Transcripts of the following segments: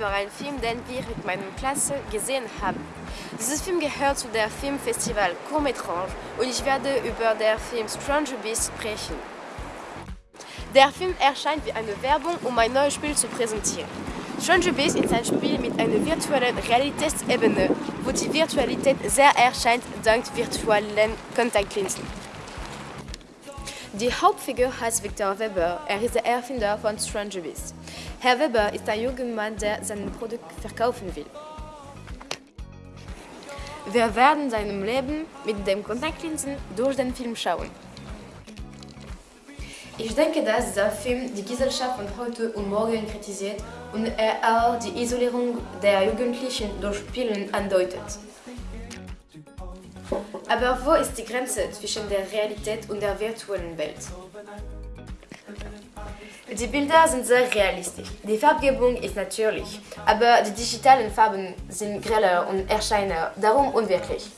noch einen Film, den wir mit meiner Klasse gesehen haben. Dieses Film gehört zu der Filmfestival Court Étrange und ich werde über den Film Stranger Beast sprechen. Der Film erscheint wie eine Werbung, um ein neues Spiel zu präsentieren. Stranger Beast ist ein Spiel mit einer virtuellen Realitätsebene, wo die Virtualität sehr erscheint dank virtuellen Kontaktlinsen. Die Hauptfigur heißt Victor Weber. Er ist der Erfinder von Stranger Beast. Herr Weber ist ein junger Mann, der sein Produkt verkaufen will. Wir werden seinem Leben mit den Kontaktlinsen durch den Film schauen. Ich denke, dass dieser Film die Gesellschaft von heute und morgen kritisiert und er auch die Isolierung der Jugendlichen durch Spielen andeutet. Aber wo ist die Grenze zwischen der Realität und der virtuellen Welt? Die Bilder sind sehr realistisch. Die Farbgebung ist natürlich, aber die digitalen Farben sind greller und erscheinen darum unwirklich.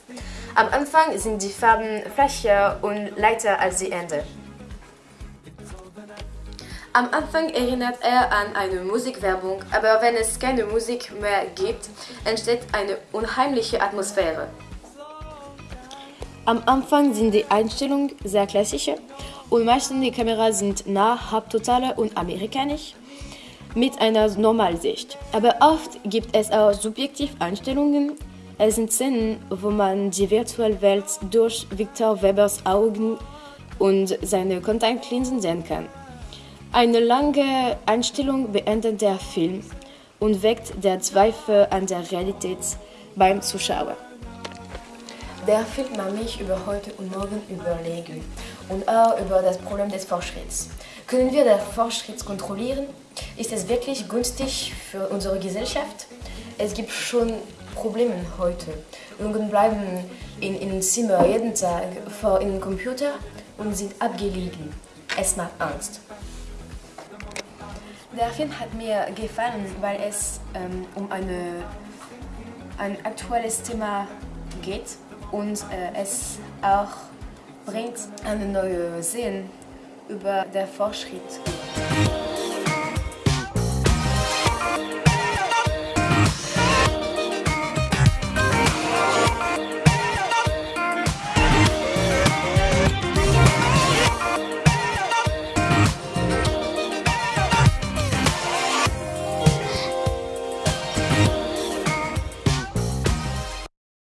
Am Anfang sind die Farben flächer und leichter als die Ende. Am Anfang erinnert er an eine Musikwerbung, aber wenn es keine Musik mehr gibt, entsteht eine unheimliche Atmosphäre. Am Anfang sind die Einstellungen sehr klassisch und meistens die Kameras sind nah, halbtotale und amerikanisch mit einer Normalsicht. Aber oft gibt es auch Subjektiveinstellungen. Es sind Szenen, wo man die virtuelle Welt durch Victor Webers Augen und seine Kontaktlinsen sehen kann. Eine lange Einstellung beendet der Film und weckt der Zweifel an der Realität beim Zuschauer. Der Film macht mich über heute und morgen überlegen und auch über das Problem des Fortschritts. Können wir den Fortschritt kontrollieren? Ist es wirklich günstig für unsere Gesellschaft? Es gibt schon Probleme heute. Jungen bleiben in ihrem Zimmer jeden Tag vor ihrem Computer und sind abgelegen. Es macht Angst. Der Film hat mir gefallen, weil es ähm, um eine, ein aktuelles Thema geht und äh, es auch bringt eine neue Sehen über den Fortschritt.